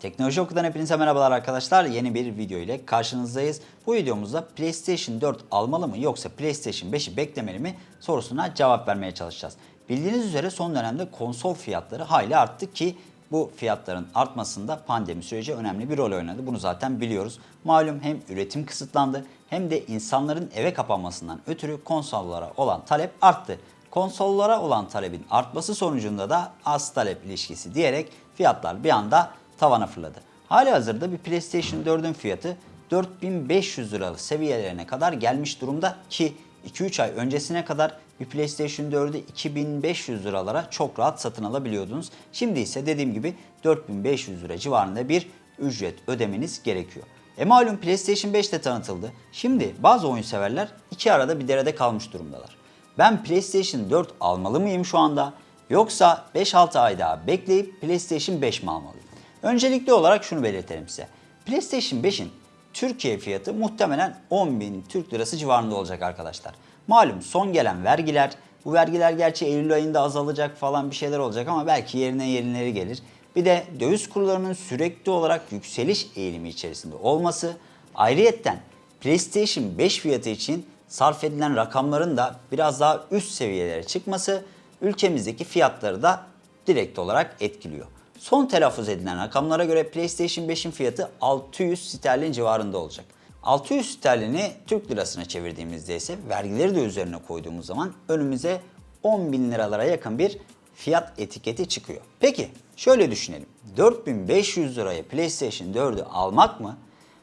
Teknoloji Oku'dan hepinize merhabalar arkadaşlar. Yeni bir video ile karşınızdayız. Bu videomuzda PlayStation 4 almalı mı yoksa PlayStation 5'i beklemeli mi sorusuna cevap vermeye çalışacağız. Bildiğiniz üzere son dönemde konsol fiyatları hayli arttı ki bu fiyatların artmasında pandemi süreci önemli bir rol oynadı. Bunu zaten biliyoruz. Malum hem üretim kısıtlandı hem de insanların eve kapanmasından ötürü konsollara olan talep arttı. Konsollara olan talebin artması sonucunda da az talep ilişkisi diyerek fiyatlar bir anda tavana fırladı. Hali hazırda bir PlayStation 4'ün fiyatı 4500 liralık seviyelerine kadar gelmiş durumda ki 2-3 ay öncesine kadar bir PlayStation 4'ü 2500 liralara çok rahat satın alabiliyordunuz. Şimdi ise dediğim gibi 4500 lira civarında bir ücret ödemeniz gerekiyor. E malum PlayStation 5 de tanıtıldı. Şimdi bazı oyun severler iki arada bir derede kalmış durumdalar. Ben PlayStation 4 almalı mıyım şu anda? Yoksa 5-6 ay daha bekleyip PlayStation 5 mi almalıyım? Öncelikli olarak şunu belirtelim size. PlayStation 5'in Türkiye fiyatı muhtemelen 10.000 Türk Lirası civarında olacak arkadaşlar. Malum son gelen vergiler, bu vergiler gerçi Eylül ayında azalacak falan bir şeyler olacak ama belki yerine yenileri gelir. Bir de döviz kurlarının sürekli olarak yükseliş eğilimi içerisinde olması, ayrıyetten PlayStation 5 fiyatı için sarf edilen rakamların da biraz daha üst seviyelere çıkması ülkemizdeki fiyatları da direkt olarak etkiliyor. Son telaffuz edilen rakamlara göre PlayStation 5'in fiyatı 600 sterlin civarında olacak. 600 sterlini Türk lirasına çevirdiğimizde ise vergileri de üzerine koyduğumuz zaman önümüze 10 bin liralara yakın bir fiyat etiketi çıkıyor. Peki şöyle düşünelim. 4500 liraya PlayStation 4'ü almak mı?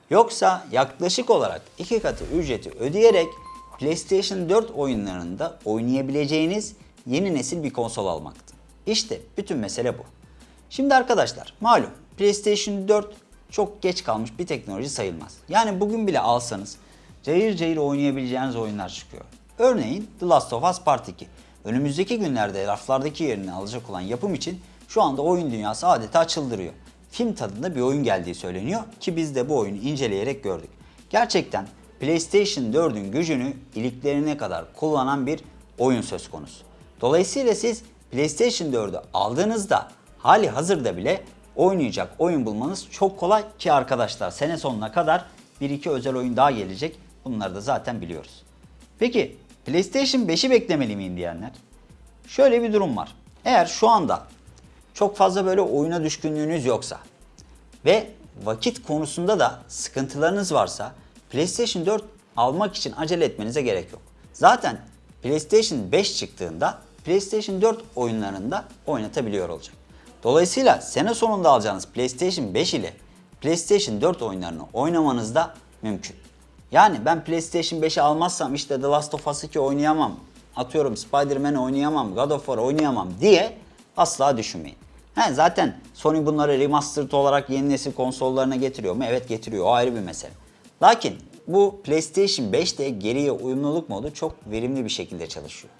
Yoksa yaklaşık olarak iki katı ücreti ödeyerek PlayStation 4 oyunlarında oynayabileceğiniz yeni nesil bir konsol almaktı. İşte bütün mesele bu. Şimdi arkadaşlar malum PlayStation 4 çok geç kalmış bir teknoloji sayılmaz. Yani bugün bile alsanız cayır cayır oynayabileceğiniz oyunlar çıkıyor. Örneğin The Last of Us Part 2. Önümüzdeki günlerde raflardaki yerini alacak olan yapım için şu anda oyun dünyası adeta çıldırıyor. Film tadında bir oyun geldiği söyleniyor ki biz de bu oyunu inceleyerek gördük. Gerçekten PlayStation 4'ün gücünü iliklerine kadar kullanan bir oyun söz konusu. Dolayısıyla siz PlayStation 4'ü aldığınızda hali hazırda bile oynayacak oyun bulmanız çok kolay ki arkadaşlar sene sonuna kadar bir iki özel oyun daha gelecek. Bunları da zaten biliyoruz. Peki PlayStation 5'i beklemeli miyim diyenler? Şöyle bir durum var. Eğer şu anda çok fazla böyle oyuna düşkünlüğünüz yoksa ve vakit konusunda da sıkıntılarınız varsa PlayStation 4 almak için acele etmenize gerek yok. Zaten PlayStation 5 çıktığında PlayStation 4 oyunlarında oynatabiliyor olacak. Dolayısıyla sene sonunda alacağınız PlayStation 5 ile PlayStation 4 oyunlarını oynamanız da mümkün. Yani ben PlayStation 5'i almazsam işte The Last of Us 2 oynayamam, atıyorum Spider-Man oynayamam, God of War oynayamam diye asla düşünmeyin. He, zaten Sony bunları remastered olarak yeni nesil konsollarına getiriyor mu? Evet getiriyor. O ayrı bir mesele. Lakin bu PlayStation 5'te geriye uyumluluk modu çok verimli bir şekilde çalışıyor.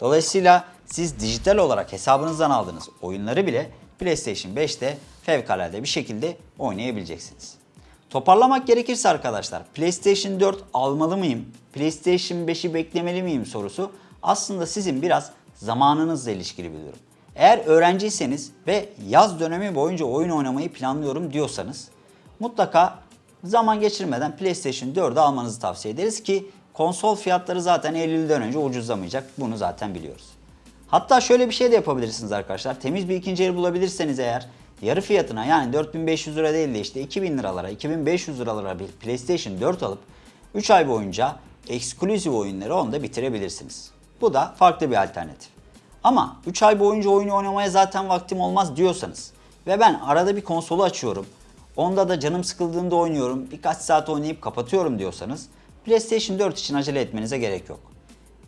Dolayısıyla siz dijital olarak hesabınızdan aldığınız oyunları bile PlayStation 5'te fevkalade bir şekilde oynayabileceksiniz. Toparlamak gerekirse arkadaşlar PlayStation 4 almalı mıyım? PlayStation 5'i beklemeli miyim sorusu aslında sizin biraz zamanınızla ilişkili bir durum. Eğer öğrenciyseniz ve yaz dönemi boyunca oyun oynamayı planlıyorum diyorsanız mutlaka zaman geçirmeden PlayStation 4'ü almanızı tavsiye ederiz ki konsol fiyatları zaten Eylül'den önce ucuzlamayacak. Bunu zaten biliyoruz. Hatta şöyle bir şey de yapabilirsiniz arkadaşlar. Temiz bir ikinci el bulabilirseniz eğer yarı fiyatına yani 4500 lira değil de işte 2000 liralara 2500 liralara bir PlayStation 4 alıp 3 ay boyunca eksklusif oyunları onda bitirebilirsiniz. Bu da farklı bir alternatif. Ama 3 ay boyunca oyunu oynamaya zaten vaktim olmaz diyorsanız ve ben arada bir konsolu açıyorum. Onda da canım sıkıldığında oynuyorum. Birkaç saat oynayıp kapatıyorum diyorsanız PlayStation 4 için acele etmenize gerek yok.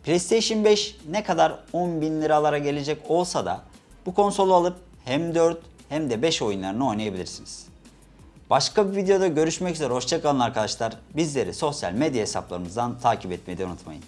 PlayStation 5 ne kadar 10 bin liralara gelecek olsa da bu konsolu alıp hem 4 hem de 5 oyunlarını oynayabilirsiniz. Başka bir videoda görüşmek üzere. Hoşçakalın arkadaşlar. Bizleri sosyal medya hesaplarımızdan takip etmeyi unutmayın.